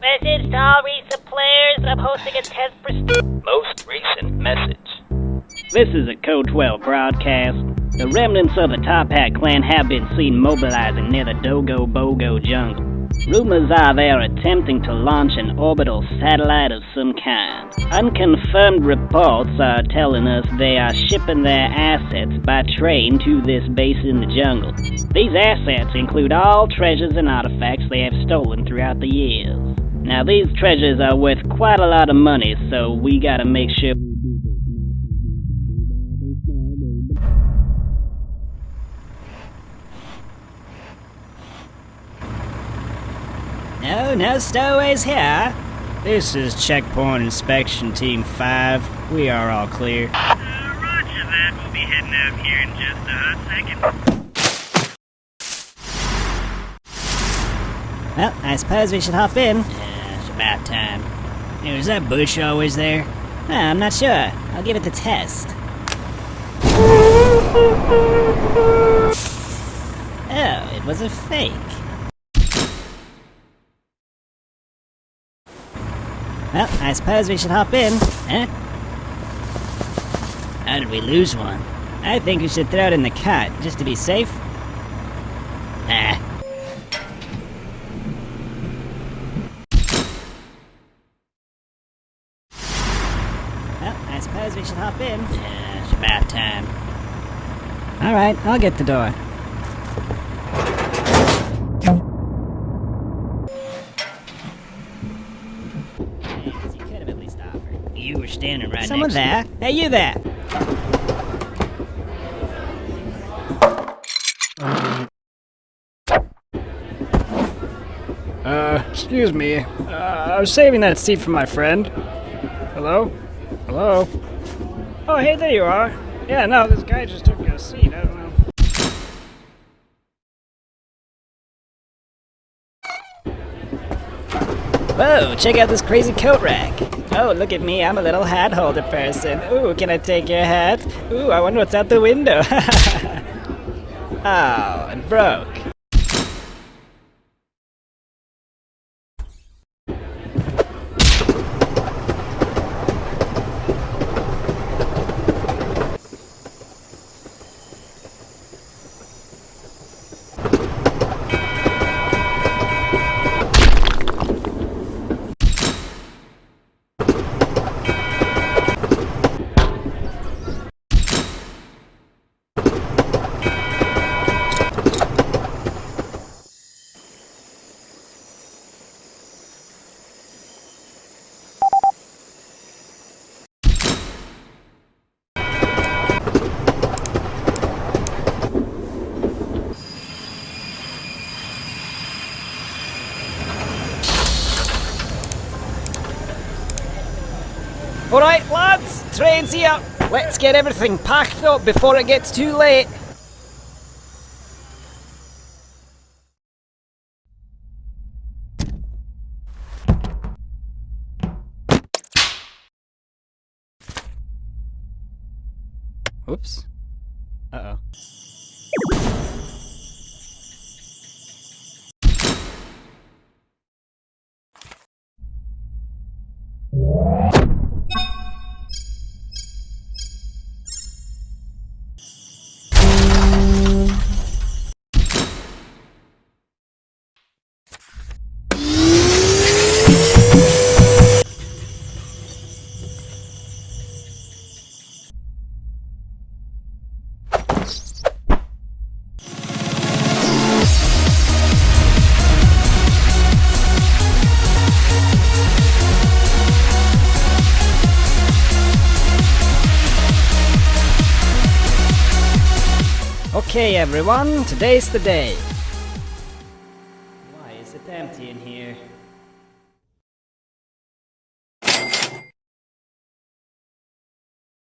Message to all recent players. I'm hosting a test for. St- Most recent message. This is a Code 12 broadcast. The remnants of the Top Hat clan have been seen mobilizing near the Dogo Bogo jungle. Rumors are they are attempting to launch an orbital satellite of some kind. Unconfirmed reports are telling us they are shipping their assets by train to this base in the jungle. These assets include all treasures and artifacts they have stolen throughout the years. Now, these treasures are worth quite a lot of money, so we gotta make sure. No, no stowaways here. This is Checkpoint Inspection Team 5. We are all clear. Uh, roger that. We'll be heading out here in just a hot second. Well, I suppose we should hop in. Yeah, it's about time. Hey, was that bush always there? I'm not sure. I'll give it the test. Oh, it was a fake. Well, I suppose we should hop in. Huh? How did we lose one? I think we should throw it in the cot, just to be safe. Ah. Well, I suppose we should hop in. Yeah, it's about time. Alright, I'll get the door. You could have at least offered. You were standing right Someone there? Hey, you there! Uh, excuse me. Uh, I was saving that seat for my friend. Hello? Hello? Oh, hey, there you are. Yeah, no, this guy just took a seat. I don't know. Whoa, check out this crazy coat rack. Oh, look at me, I'm a little hat holder person. Ooh, can I take your hat? Ooh, I wonder what's out the window. oh, it broke. Alright, lads, train's here. Let's get everything packed up before it gets too late. Oops. Uh oh. Okay, everyone, today's the day. Why is it empty in here?